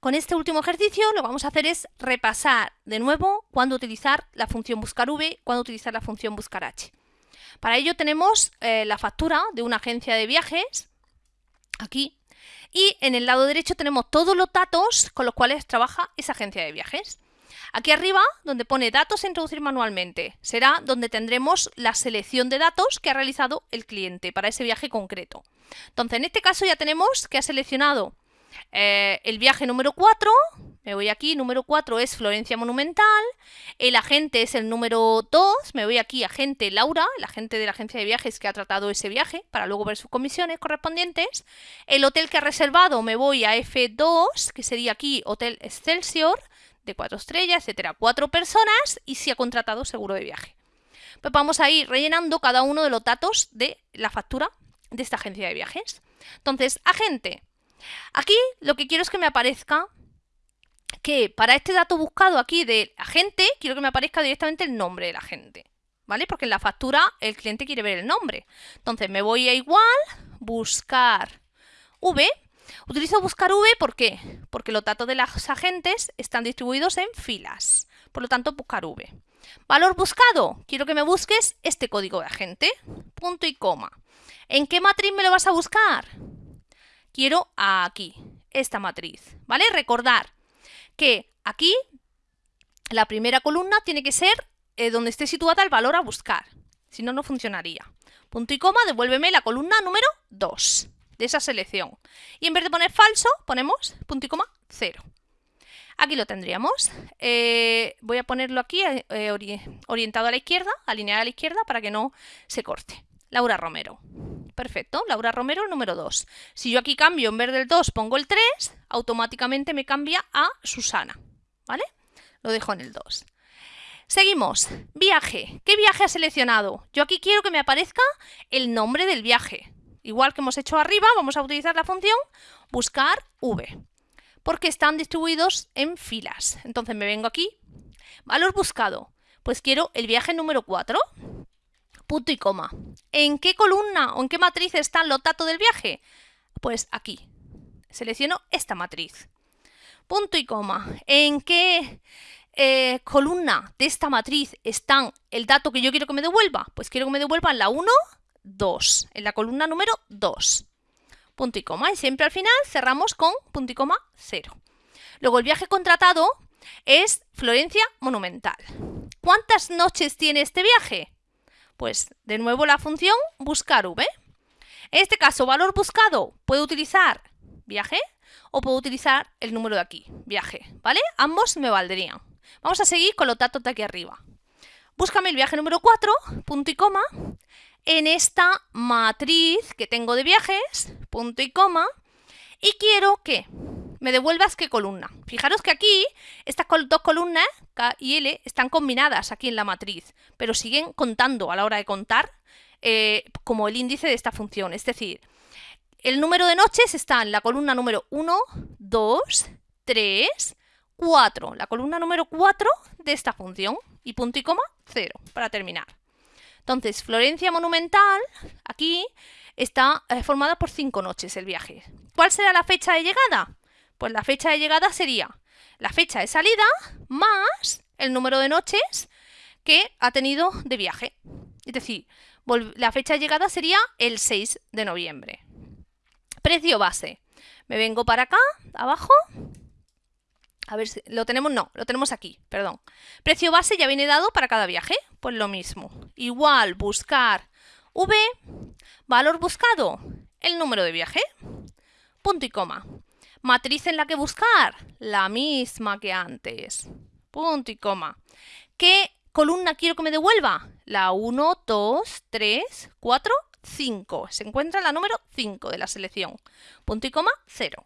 Con este último ejercicio lo que vamos a hacer es repasar de nuevo cuándo utilizar la función buscar v, cuándo utilizar la función buscar h. Para ello tenemos eh, la factura de una agencia de viajes, aquí, y en el lado derecho tenemos todos los datos con los cuales trabaja esa agencia de viajes. Aquí arriba, donde pone datos a introducir manualmente, será donde tendremos la selección de datos que ha realizado el cliente para ese viaje concreto. Entonces, en este caso ya tenemos que ha seleccionado eh, el viaje número 4, me voy aquí, número 4 es Florencia Monumental, el agente es el número 2, me voy aquí, agente Laura, el agente de la agencia de viajes que ha tratado ese viaje, para luego ver sus comisiones correspondientes. El hotel que ha reservado me voy a F2, que sería aquí Hotel Excelsior, de 4 estrellas, etcétera, 4 personas y si ha contratado seguro de viaje. Pues vamos a ir rellenando cada uno de los datos de la factura de esta agencia de viajes. Entonces, agente, Aquí lo que quiero es que me aparezca que para este dato buscado aquí de agente, quiero que me aparezca directamente el nombre del agente. ¿Vale? Porque en la factura el cliente quiere ver el nombre. Entonces me voy a igual, buscar V. Utilizo buscar V ¿por qué? Porque los datos de los agentes están distribuidos en filas. Por lo tanto, buscar V. Valor buscado. Quiero que me busques este código de agente. Punto y coma. ¿En qué matriz me lo vas a buscar? Quiero aquí, esta matriz, ¿vale? Recordar que aquí la primera columna tiene que ser eh, donde esté situada el valor a buscar, si no, no funcionaría. Punto y coma, devuélveme la columna número 2 de esa selección. Y en vez de poner falso, ponemos punto y coma 0. Aquí lo tendríamos. Eh, voy a ponerlo aquí eh, orientado a la izquierda, alineado a la izquierda para que no se corte. Laura Romero. Perfecto, Laura Romero número 2. Si yo aquí cambio, en vez del 2 pongo el 3, automáticamente me cambia a Susana. ¿Vale? Lo dejo en el 2. Seguimos. Viaje. ¿Qué viaje ha seleccionado? Yo aquí quiero que me aparezca el nombre del viaje. Igual que hemos hecho arriba, vamos a utilizar la función buscar V. Porque están distribuidos en filas. Entonces me vengo aquí. Valor buscado. Pues quiero el viaje número 4 punto y coma. ¿En qué columna o en qué matriz están los datos del viaje? Pues aquí. Selecciono esta matriz. Punto y coma. ¿En qué eh, columna de esta matriz están el dato que yo quiero que me devuelva? Pues quiero que me devuelva en la 1, 2, en la columna número 2. Punto y coma. Y siempre al final cerramos con punto y coma 0. Luego el viaje contratado es Florencia Monumental. ¿Cuántas noches tiene este viaje? Pues de nuevo la función buscar v. En este caso, valor buscado, puedo utilizar viaje o puedo utilizar el número de aquí, viaje, ¿vale? Ambos me valdrían. Vamos a seguir con los datos de aquí arriba. Búscame el viaje número 4, punto y coma, en esta matriz que tengo de viajes, punto y coma, y quiero que me devuelvas qué columna. Fijaros que aquí estas dos columnas, K y L, están combinadas aquí en la matriz, pero siguen contando a la hora de contar eh, como el índice de esta función. Es decir, el número de noches está en la columna número 1, 2, 3, 4. La columna número 4 de esta función. Y punto y coma, 0, para terminar. Entonces, Florencia Monumental, aquí, está eh, formada por 5 noches el viaje. ¿Cuál será la fecha de llegada? Pues la fecha de llegada sería la fecha de salida más el número de noches que ha tenido de viaje. Es decir, la fecha de llegada sería el 6 de noviembre. Precio base. Me vengo para acá, abajo. A ver si lo tenemos, no, lo tenemos aquí, perdón. Precio base ya viene dado para cada viaje. Pues lo mismo. Igual, buscar V, valor buscado, el número de viaje, punto y coma. Matriz en la que buscar, la misma que antes. Punto y coma. ¿Qué columna quiero que me devuelva? La 1, 2, 3, 4, 5. Se encuentra la número 5 de la selección. Punto y coma, 0.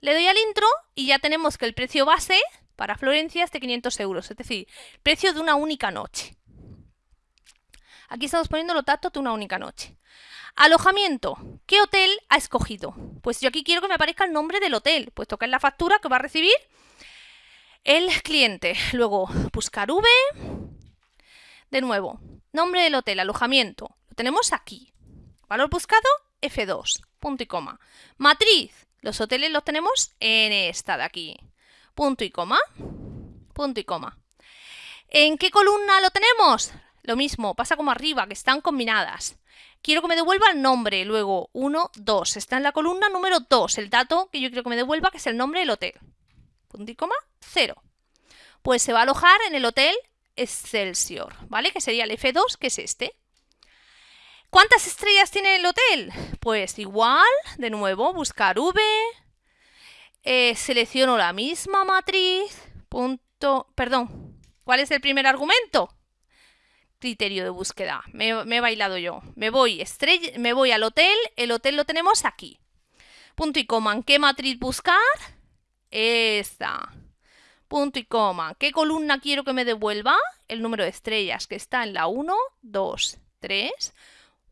Le doy al intro y ya tenemos que el precio base para Florencia es de 500 euros, es decir, precio de una única noche. Aquí estamos poniendo los datos de una única noche. Alojamiento. ¿Qué hotel ha escogido? Pues yo aquí quiero que me aparezca el nombre del hotel, puesto que es la factura que va a recibir el cliente. Luego, buscar V. De nuevo, nombre del hotel, alojamiento. Lo tenemos aquí. Valor buscado, F2, punto y coma. Matriz, Los hoteles los tenemos en esta de aquí. Punto y coma. Punto y coma. ¿En qué columna lo tenemos? Lo mismo, pasa como arriba, que están combinadas. Quiero que me devuelva el nombre, luego 1, 2. Está en la columna número 2, el dato que yo quiero que me devuelva, que es el nombre del hotel. Punto y coma, 0. Pues se va a alojar en el hotel Excelsior, ¿vale? Que sería el F2, que es este. ¿Cuántas estrellas tiene el hotel? Pues igual, de nuevo, buscar V, eh, selecciono la misma matriz, punto, perdón, ¿cuál es el primer argumento? Criterio de búsqueda, me, he bailado yo. Me voy, estrella, me voy al hotel, el hotel lo tenemos aquí. Punto y coma, ¿en qué matriz buscar? Esta. Punto y coma, ¿qué columna quiero que me devuelva? El número de estrellas que está en la 1, 2, 3,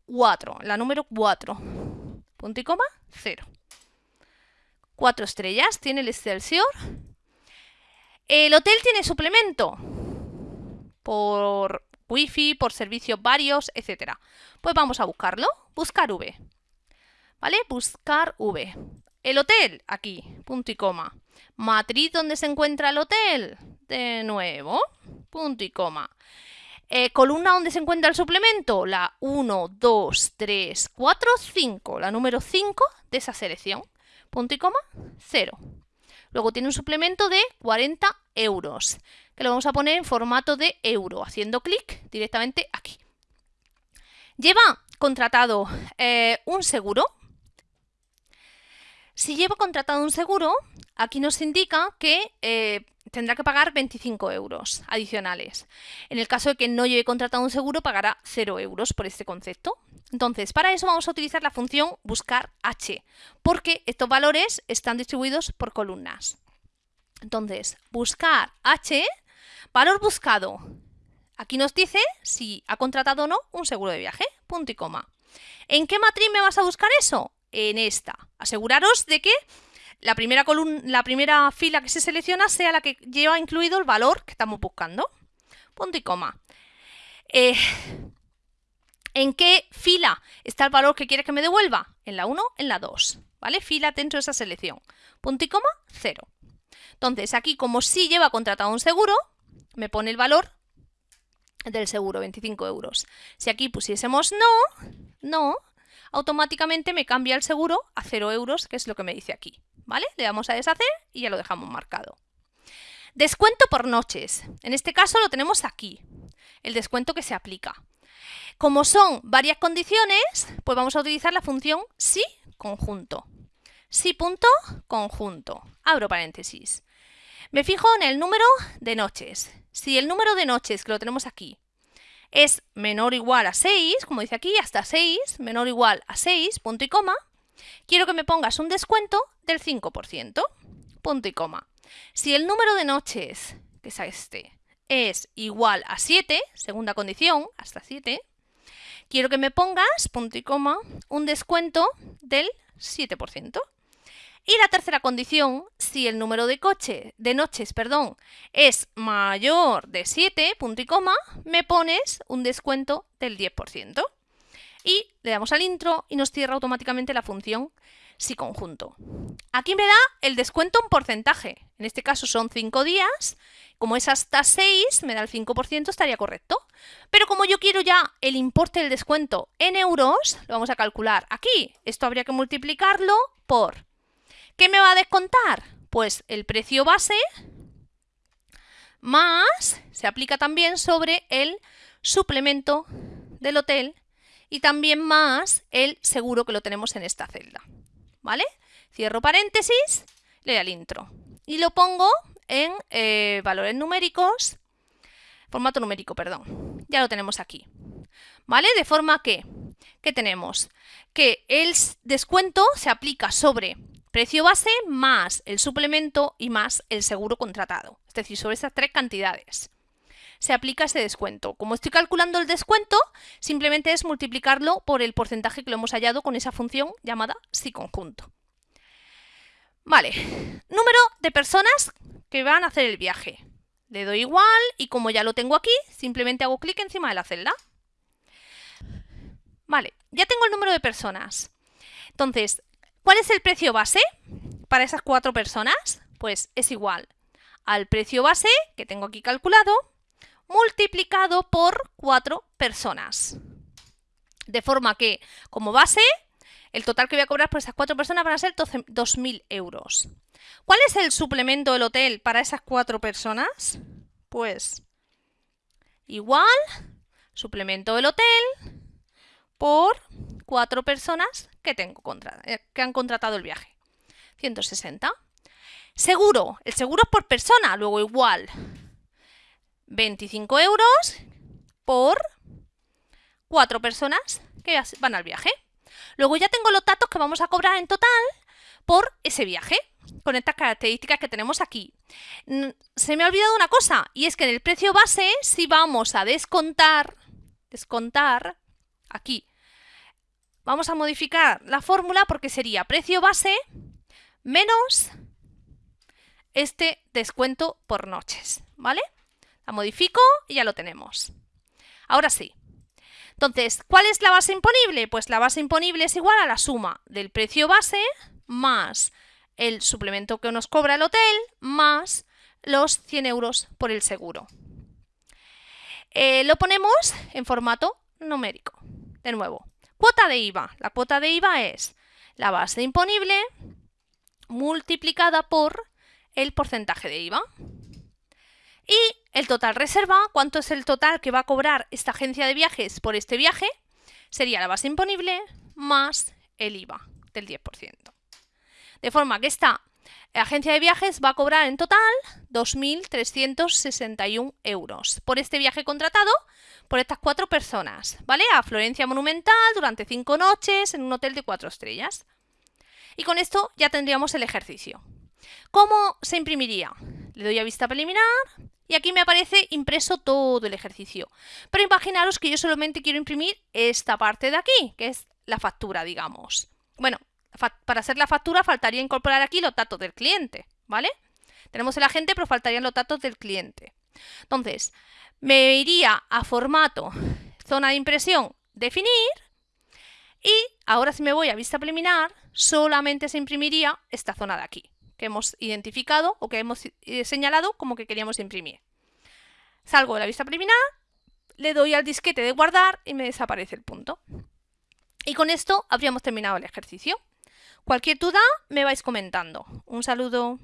4, la número 4. Punto y coma, 0. 4 estrellas tiene el Excelsior. El hotel tiene suplemento por wifi, por servicios varios, etc. Pues vamos a buscarlo. Buscar V. ¿Vale? Buscar V. El hotel, aquí, punto y coma. Matriz donde se encuentra el hotel. De nuevo, punto y coma. Eh, columna donde se encuentra el suplemento, la 1, 2, 3, 4, 5, la número 5 de esa selección. Punto y coma, 0. Luego tiene un suplemento de 40 euros, que lo vamos a poner en formato de euro, haciendo clic directamente aquí. Lleva contratado eh, un seguro. Si lleva contratado un seguro, aquí nos indica que eh, tendrá que pagar 25 euros adicionales. En el caso de que no lleve contratado un seguro, pagará 0 euros por este concepto. Entonces, para eso vamos a utilizar la función buscar h, porque estos valores están distribuidos por columnas. Entonces, buscar h, valor buscado. Aquí nos dice si ha contratado o no un seguro de viaje, punto y coma. ¿En qué matriz me vas a buscar eso? En esta. Aseguraros de que la primera, la primera fila que se selecciona sea la que lleva incluido el valor que estamos buscando. Punto y coma. Eh, ¿En qué fila está el valor que quiere que me devuelva? En la 1, en la 2. ¿Vale? Fila dentro de esa selección. Punto y coma, 0. Entonces, aquí como sí lleva contratado un seguro, me pone el valor del seguro, 25 euros. Si aquí pusiésemos no, no, automáticamente me cambia el seguro a 0 euros, que es lo que me dice aquí. ¿vale? Le damos a deshacer y ya lo dejamos marcado. Descuento por noches. En este caso lo tenemos aquí, el descuento que se aplica. Como son varias condiciones, pues vamos a utilizar la función si conjunto. Si punto conjunto. Abro paréntesis. Me fijo en el número de noches. Si el número de noches que lo tenemos aquí es menor o igual a 6, como dice aquí, hasta 6, menor o igual a 6, punto y coma, quiero que me pongas un descuento del 5%, punto y coma. Si el número de noches, que es este, es igual a 7, segunda condición, hasta 7, quiero que me pongas, punto y coma, un descuento del 7%. Y la tercera condición, si el número de, coche, de noches perdón, es mayor de 7, punto y coma, me pones un descuento del 10% y le damos al intro y nos cierra automáticamente la función si conjunto. Aquí me da el descuento en porcentaje, en este caso son 5 días, como es hasta 6, me da el 5%, estaría correcto. Pero como yo quiero ya el importe del descuento en euros, lo vamos a calcular aquí. Esto habría que multiplicarlo por... ¿Qué me va a descontar? Pues el precio base más, se aplica también sobre el suplemento del hotel y también más el seguro que lo tenemos en esta celda. ¿Vale? Cierro paréntesis, le doy al intro y lo pongo en eh, valores numéricos, formato numérico, perdón. Ya lo tenemos aquí. ¿Vale? De forma que, ¿qué tenemos? Que el descuento se aplica sobre precio base más el suplemento y más el seguro contratado. Es decir, sobre esas tres cantidades se aplica ese descuento. Como estoy calculando el descuento, simplemente es multiplicarlo por el porcentaje que lo hemos hallado con esa función llamada si conjunto. Vale, número de personas que van a hacer el viaje. Le doy igual y como ya lo tengo aquí, simplemente hago clic encima de la celda. Vale, ya tengo el número de personas. Entonces, ¿cuál es el precio base? para esas cuatro personas? Pues es igual al precio base, que tengo aquí calculado, multiplicado por cuatro personas. De forma que, como base, el total que voy a cobrar por esas cuatro personas van a ser 2.000 euros. ¿Cuál es el suplemento del hotel para esas cuatro personas? Pues igual, suplemento del hotel por cuatro personas que, tengo eh, que han contratado el viaje. 160. Seguro, el seguro es por persona, luego igual. 25 euros por cuatro personas que van al viaje. Luego ya tengo los datos que vamos a cobrar en total por ese viaje, con estas características que tenemos aquí. Se me ha olvidado una cosa, y es que en el precio base, si vamos a descontar, descontar, aquí, vamos a modificar la fórmula porque sería precio base menos este descuento por noches, ¿vale? La modifico y ya lo tenemos. Ahora sí. Entonces, ¿cuál es la base imponible? Pues la base imponible es igual a la suma del precio base más el suplemento que nos cobra el hotel más los 100 euros por el seguro. Eh, lo ponemos en formato numérico. De nuevo, cuota de IVA. La cuota de IVA es la base imponible multiplicada por el porcentaje de IVA. Y el total reserva, ¿cuánto es el total que va a cobrar esta agencia de viajes por este viaje? Sería la base imponible más el IVA del 10%. De forma que esta agencia de viajes va a cobrar en total 2.361 euros por este viaje contratado por estas cuatro personas, ¿vale? A Florencia Monumental durante cinco noches en un hotel de cuatro estrellas. Y con esto ya tendríamos el ejercicio. ¿Cómo se imprimiría? Le doy a vista preliminar y aquí me aparece impreso todo el ejercicio. Pero imaginaros que yo solamente quiero imprimir esta parte de aquí, que es la factura, digamos. Bueno, para hacer la factura faltaría incorporar aquí los datos del cliente, ¿vale? Tenemos el agente, pero faltarían los datos del cliente. Entonces, me iría a formato, zona de impresión, definir, y ahora si me voy a vista preliminar, solamente se imprimiría esta zona de aquí que hemos identificado o que hemos eh, señalado como que queríamos imprimir. Salgo de la vista preliminar, le doy al disquete de guardar y me desaparece el punto. Y con esto habríamos terminado el ejercicio. Cualquier duda me vais comentando. Un saludo.